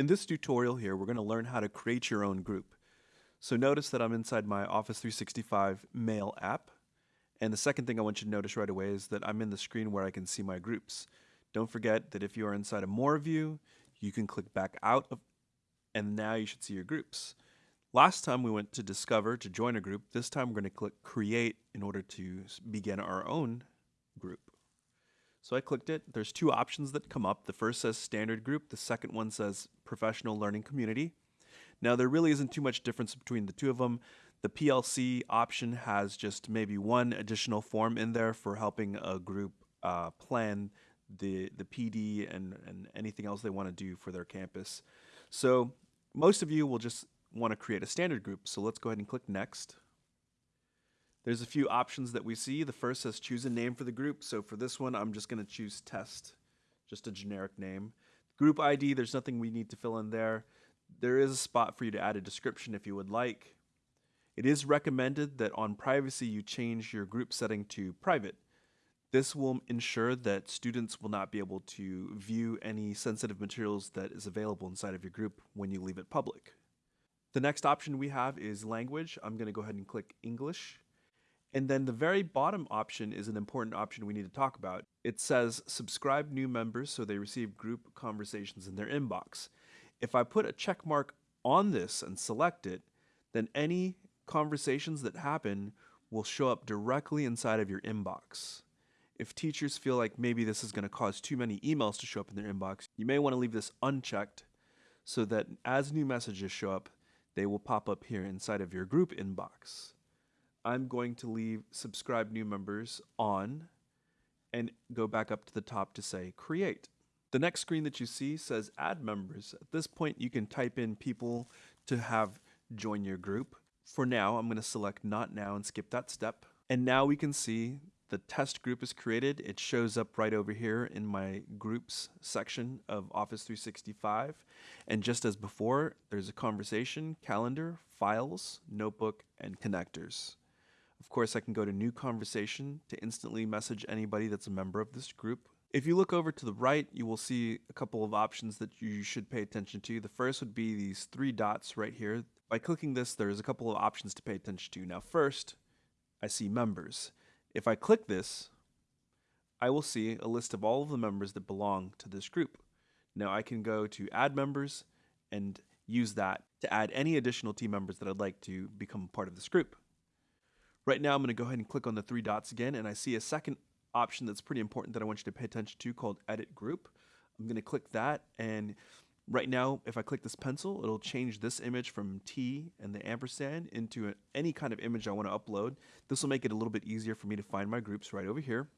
In this tutorial here, we're going to learn how to create your own group. So notice that I'm inside my Office 365 Mail app. And the second thing I want you to notice right away is that I'm in the screen where I can see my groups. Don't forget that if you are inside of More View, you can click back out of, and now you should see your groups. Last time we went to Discover to join a group. This time we're going to click Create in order to begin our own group. So I clicked it. There's two options that come up. The first says standard group. The second one says professional learning community. Now there really isn't too much difference between the two of them. The PLC option has just maybe one additional form in there for helping a group uh, plan the the PD and, and anything else they want to do for their campus. So most of you will just want to create a standard group. So let's go ahead and click next. There's a few options that we see. The first says choose a name for the group. So for this one, I'm just going to choose test, just a generic name. Group ID, there's nothing we need to fill in there. There is a spot for you to add a description if you would like. It is recommended that on privacy you change your group setting to private. This will ensure that students will not be able to view any sensitive materials that is available inside of your group when you leave it public. The next option we have is language. I'm going to go ahead and click English. And then the very bottom option is an important option we need to talk about. It says subscribe new members so they receive group conversations in their inbox. If I put a check mark on this and select it, then any conversations that happen will show up directly inside of your inbox. If teachers feel like maybe this is going to cause too many emails to show up in their inbox, you may want to leave this unchecked so that as new messages show up, they will pop up here inside of your group inbox. I'm going to leave subscribe new members on and go back up to the top to say create. The next screen that you see says add members. At this point, you can type in people to have join your group. For now, I'm going to select not now and skip that step. And now we can see the test group is created. It shows up right over here in my groups section of Office 365. And just as before, there's a conversation, calendar, files, notebook, and connectors. Of course, I can go to new conversation to instantly message anybody that's a member of this group. If you look over to the right, you will see a couple of options that you should pay attention to. The first would be these three dots right here. By clicking this, there's a couple of options to pay attention to. Now first, I see members. If I click this, I will see a list of all of the members that belong to this group. Now I can go to add members and use that to add any additional team members that I'd like to become part of this group. Right now, I'm going to go ahead and click on the three dots again, and I see a second option that's pretty important that I want you to pay attention to called Edit Group. I'm going to click that, and right now, if I click this pencil, it'll change this image from T and the ampersand into a, any kind of image I want to upload. This will make it a little bit easier for me to find my groups right over here.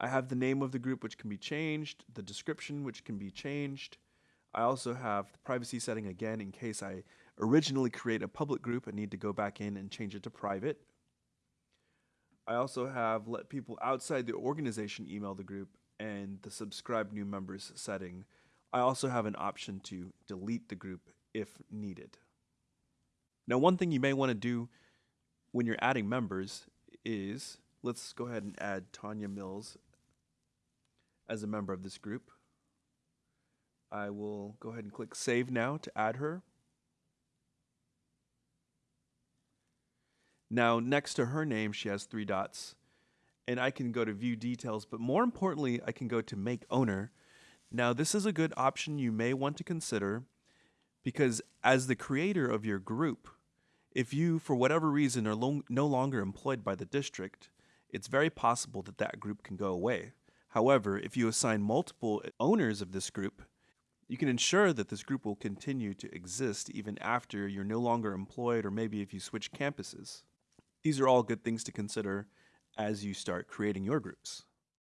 I have the name of the group, which can be changed, the description, which can be changed. I also have the privacy setting again in case I originally create a public group and need to go back in and change it to private. I also have let people outside the organization email the group and the subscribe new members setting. I also have an option to delete the group if needed. Now, one thing you may want to do when you're adding members is let's go ahead and add Tanya Mills as a member of this group. I will go ahead and click save now to add her. Now, next to her name, she has three dots. And I can go to view details, but more importantly, I can go to make owner. Now, this is a good option you may want to consider because as the creator of your group, if you, for whatever reason, are lo no longer employed by the district, it's very possible that that group can go away. However, if you assign multiple owners of this group, you can ensure that this group will continue to exist even after you're no longer employed or maybe if you switch campuses. These are all good things to consider as you start creating your groups.